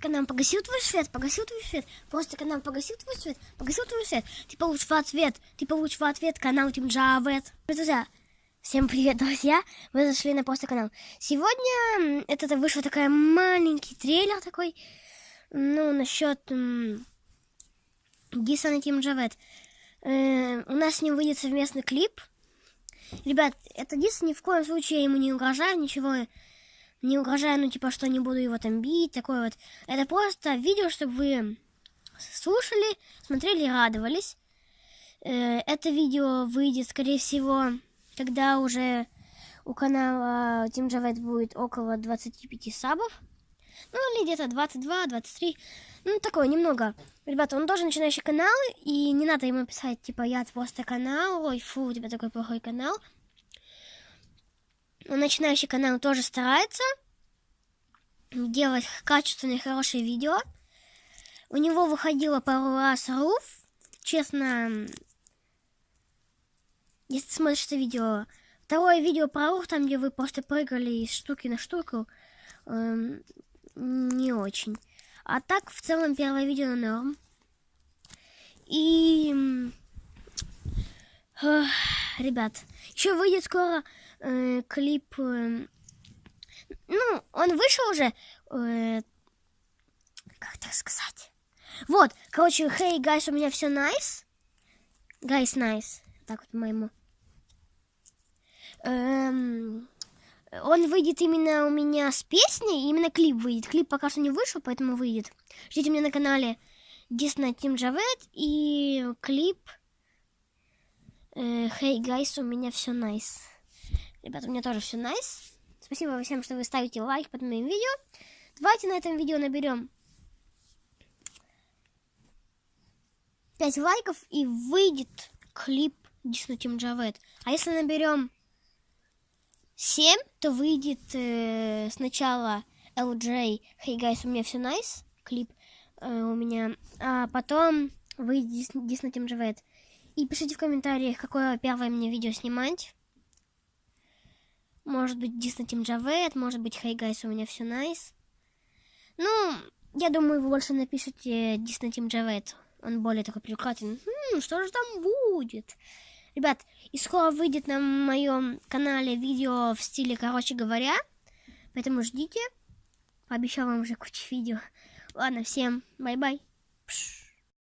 канал погасил твой свет, погасил твой свет. Просто канал погасил твой свет, погасил твой свет. Ты получишь в ответ, ты получишь в ответ канал Тим Джавет. Друзья, всем привет, друзья. Вы зашли на просто канал. Сегодня это вышел такой маленький трейлер такой, ну, насчет Диса на Тим Джавет. У нас с ним выйдет совместный клип. Ребят, это Дис ни в коем случае ему не угрожает, ничего не угрожаю, ну, типа, что не буду его там бить, такое вот. Это просто видео, чтобы вы слушали, смотрели и радовались. Э, это видео выйдет, скорее всего, когда уже у канала Team Javet будет около 25 сабов. Ну, или где-то 22, 23. Ну, такое, немного. Ребята, он тоже начинающий канал, и не надо ему писать, типа, я просто канал, ой, фу, у тебя такой плохой канал. Он начинающий канал тоже старается делать качественные, хорошие видео. У него выходило пару раз руф. Честно, если ты смотришь это видео, второе видео про руф, там, где вы просто прыгали из штуки на штуку, эм, не очень. А так, в целом, первое видео норм. И... Э, ребят, еще выйдет скоро э, клип... Э, ну, он вышел уже... Э, как так сказать? Вот, короче, hey, guys, у меня все nice. Guys, nice. Так вот моему. Эм, он выйдет именно у меня с песней, именно клип выйдет. Клип пока что не вышел, поэтому выйдет. Ждите меня на канале Disney Team Javet и клип э, Hey guys, у меня все nice. Ребята, у меня тоже все nice. Спасибо всем, что вы ставите лайк под моим видео. Давайте на этом видео наберем 5 лайков и выйдет клип Disney Team Javet. А если наберем 7, то выйдет э, сначала LJ Hey guys, у меня все nice, клип э, у меня, а потом выйдет Disney Team Javet. И пишите в комментариях, какое первое мне видео снимать. Может быть, Disney Team Javet, может быть, Hey Guys, у меня все nice. Ну, я думаю, вы больше напишите Disney Team Javet. Он более такой привлекательный. Хм, что же там будет? Ребят, и скоро выйдет на моем канале видео в стиле, короче говоря. Поэтому ждите. Пообещал вам уже кучу видео. Ладно, всем бай-бай.